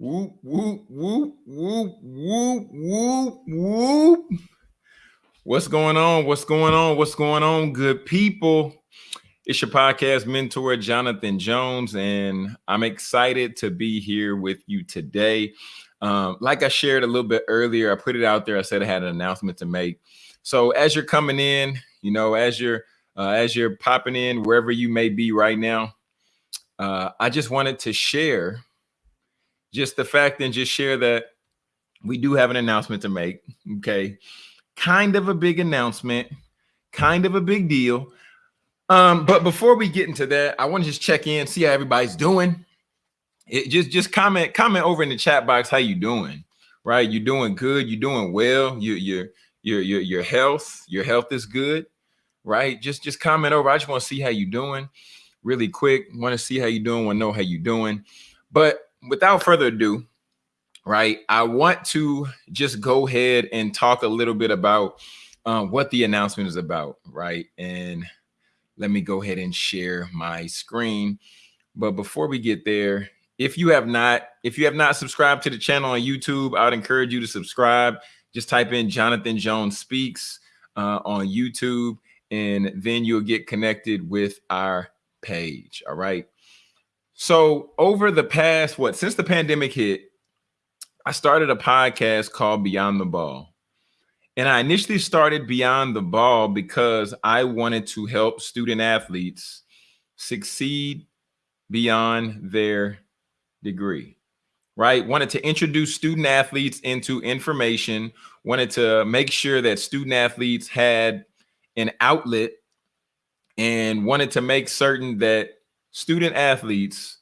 Whoop, whoop, whoop, whoop, whoop, whoop, whoop. What's going on? What's going on? What's going on, good people? It's your podcast mentor, Jonathan Jones, and I'm excited to be here with you today. Um, like I shared a little bit earlier, I put it out there. I said I had an announcement to make. So as you're coming in, you know, as you're uh, as you're popping in wherever you may be right now, uh, I just wanted to share just the fact and just share that we do have an announcement to make. Okay. Kind of a big announcement, kind of a big deal. Um, but before we get into that, I want to just check in, see how everybody's doing. It just just comment comment over in the chat box how you doing, right? You're doing good, you're doing well, you your your your your health, your health is good, right? Just just comment over. I just want to see how you doing really quick. Want to see how you doing, want to know how you doing. But without further ado, right, I want to just go ahead and talk a little bit about um, what the announcement is about, right? And let me go ahead and share my screen. But before we get there, if you have not, if you have not subscribed to the channel on YouTube, I would encourage you to subscribe. Just type in Jonathan Jones Speaks uh, on YouTube, and then you'll get connected with our page. All right. So over the past, what, since the pandemic hit, I started a podcast called Beyond the Ball. And I initially started Beyond the Ball because I wanted to help student athletes succeed beyond their degree, right? Wanted to introduce student athletes into information, wanted to make sure that student athletes had an outlet and wanted to make certain that student athletes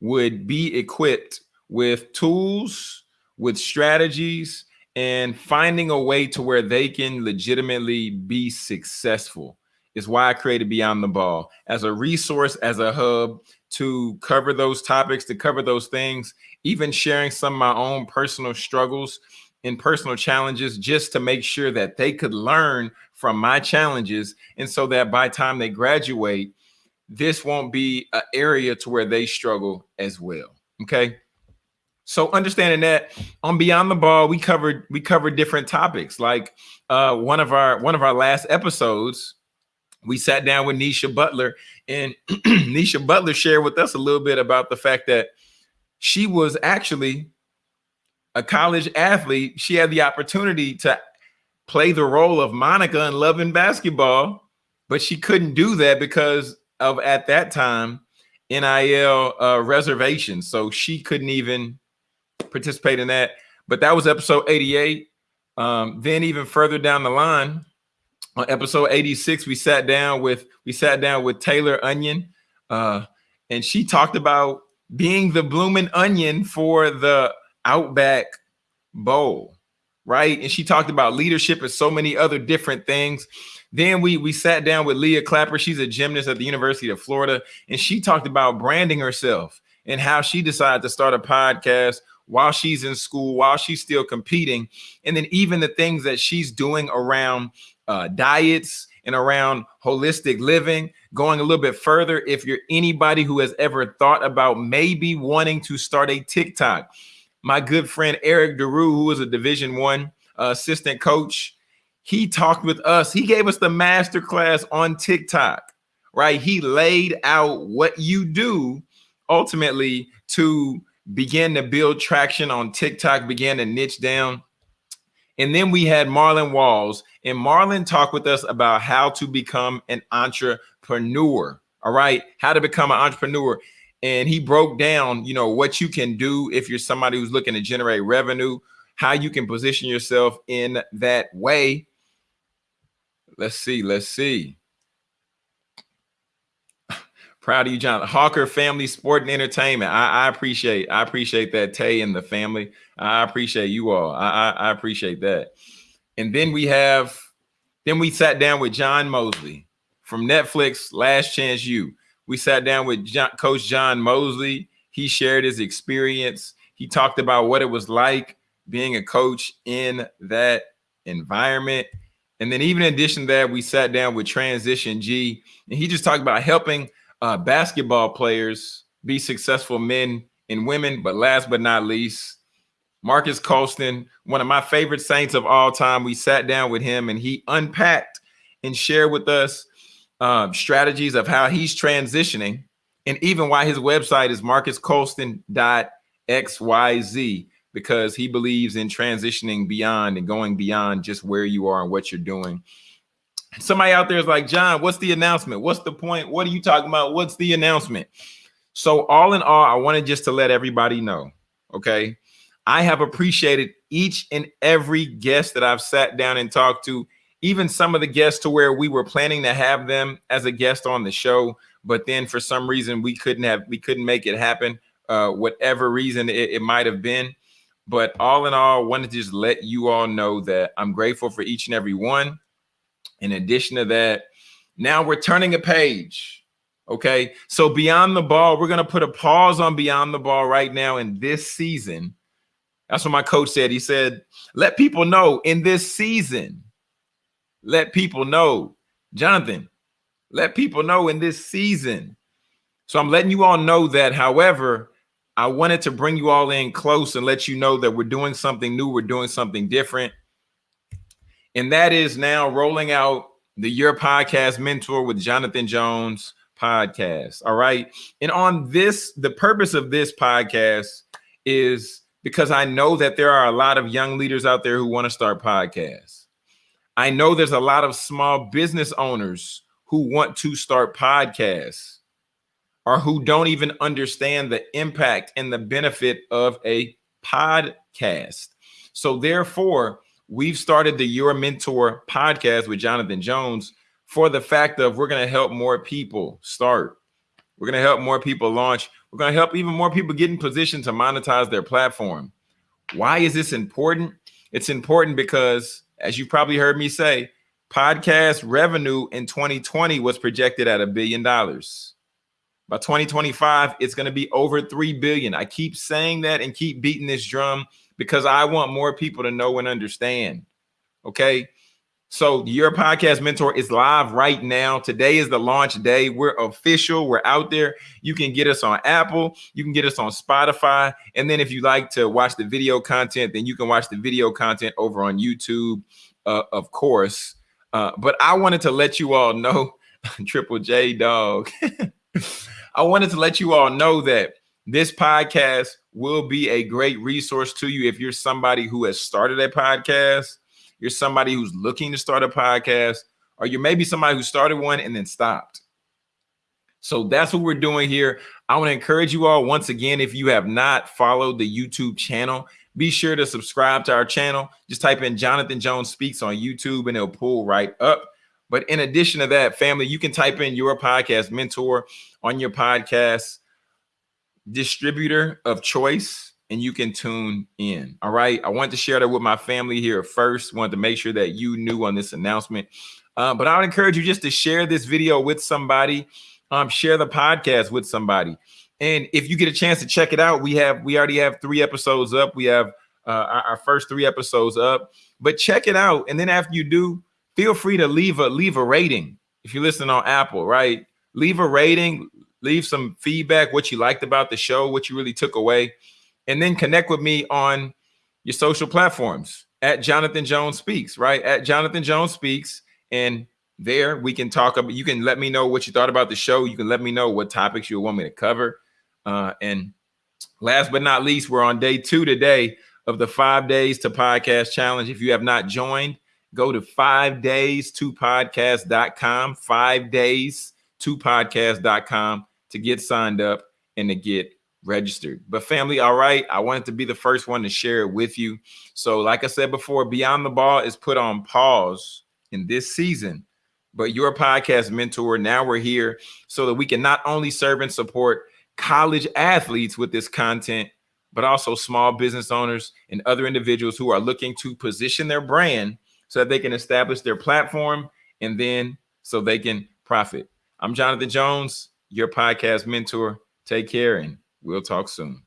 would be equipped with tools, with strategies, and finding a way to where they can legitimately be successful is why I created Beyond the Ball as a resource, as a hub to cover those topics, to cover those things, even sharing some of my own personal struggles and personal challenges just to make sure that they could learn from my challenges. And so that by time they graduate, this won't be an area to where they struggle as well. Okay. So understanding that on Beyond the Ball, we covered we covered different topics. Like uh, one of our one of our last episodes, we sat down with Nisha Butler, and Nisha Butler shared with us a little bit about the fact that she was actually a college athlete. She had the opportunity to play the role of Monica in Love and Basketball, but she couldn't do that because of at that time NIL uh, reservations. So she couldn't even participate in that. But that was episode 88. Um, then even further down the line, on episode 86, we sat down with we sat down with Taylor Onion, uh, and she talked about being the blooming onion for the Outback Bowl, right? And she talked about leadership and so many other different things. Then we we sat down with Leah Clapper. She's a gymnast at the University of Florida, and she talked about branding herself and how she decided to start a podcast while she's in school, while she's still competing, and then even the things that she's doing around uh, diets and around holistic living. Going a little bit further, if you're anybody who has ever thought about maybe wanting to start a TikTok, my good friend Eric Deru, who is a Division One uh, assistant coach he talked with us. He gave us the master class on TikTok, right? He laid out what you do ultimately to begin to build traction on TikTok, begin to niche down. And then we had Marlon Walls, and Marlon talked with us about how to become an entrepreneur. All right, how to become an entrepreneur. And he broke down, you know, what you can do if you're somebody who's looking to generate revenue, how you can position yourself in that way Let's see. Let's see. Proud of you, John. Hawker Family Sport and Entertainment. I, I, appreciate. I appreciate that, Tay and the family. I appreciate you all. I, I, I appreciate that. And then we have, then we sat down with John Mosley from Netflix. Last Chance U. We sat down with John, Coach John Mosley. He shared his experience. He talked about what it was like being a coach in that environment. And then even in addition to that, we sat down with Transition G, and he just talked about helping uh, basketball players be successful men and women. But last but not least, Marques Colston, one of my favorite saints of all time. We sat down with him and he unpacked and shared with us um, strategies of how he's transitioning and even why his website is marquescolston.xyz because he believes in transitioning beyond and going beyond just where you are and what you're doing. Somebody out there is like, John, what's the announcement? What's the point? What are you talking about? What's the announcement? So, all in all, I wanted just to let everybody know, okay? I have appreciated each and every guest that I've sat down and talked to, even some of the guests to where we were planning to have them as a guest on the show, but then for some reason we couldn't have, we couldn't make it happen, uh, whatever reason it, it might have been. But all in all, wanted to just let you all know that I'm grateful for each and every one. In addition to that, now we're turning a page. Okay. So beyond the ball, we're going to put a pause on beyond the ball right now in this season. That's what my coach said. He said, let people know in this season, let people know, Jonathan, let people know in this season. So I'm letting you all know that. However, I wanted to bring you all in close and let you know that we're doing something new. We're doing something different. And that is now rolling out the Your Podcast Mentor with Jonathan Jones podcast. All right. And on this, the purpose of this podcast is because I know that there are a lot of young leaders out there who want to start podcasts. I know there's a lot of small business owners who want to start podcasts or who don't even understand the impact and the benefit of a podcast. So therefore, we've started the Your Mentor podcast with Jonathan Jones for the fact of we're going to help more people start. We're going to help more people launch. We're going to help even more people get in position to monetize their platform. Why is this important? It's important because, as you probably heard me say, podcast revenue in 2020 was projected at a billion dollars. By 2025, it's going to be over 3 billion. I keep saying that and keep beating this drum because I want more people to know and understand. Okay. So your podcast mentor is live right now. Today is the launch day. We're official. We're out there. You can get us on Apple. You can get us on Spotify. And then if you like to watch the video content, then you can watch the video content over on YouTube, uh, of course. Uh, but I wanted to let you all know, Triple J dog. I wanted to let you all know that this podcast will be a great resource to you if you're somebody who has started a podcast, you're somebody who's looking to start a podcast, or you're maybe somebody who started one and then stopped. So that's what we're doing here. I want to encourage you all once again, if you have not followed the YouTube channel, be sure to subscribe to our channel. Just type in Jonathan Jones Speaks on YouTube and it'll pull right up. But in addition to that, family, you can type in your podcast mentor on your podcast distributor of choice and you can tune in. All right. I wanted to share that with my family here first. Wanted to make sure that you knew on this announcement. Uh, but I would encourage you just to share this video with somebody. Um, share the podcast with somebody. And if you get a chance to check it out, we have we already have three episodes up. We have uh, our, our first three episodes up. But check it out, and then after you do, feel free to leave a leave a rating if you listen on Apple, right? Leave a rating, leave some feedback, what you liked about the show, what you really took away, and then connect with me on your social platforms at Jonathan Jones Speaks, right? At Jonathan Jones Speaks. And there we can talk about, you can let me know what you thought about the show. You can let me know what topics you want me to cover. Uh, and last but not least, we're on day two today of the five days to podcast challenge. If you have not joined, go to five days to podcast.com, five days to podcast.com to get signed up and to get registered. But family, all right, I wanted to be the first one to share it with you. So like I said before, Beyond the Ball is put on pause in this season, but your podcast mentor, now we're here so that we can not only serve and support college athletes with this content, but also small business owners and other individuals who are looking to position their brand so that they can establish their platform and then so they can profit. I'm Jonathan Jones, your podcast mentor. Take care and we'll talk soon.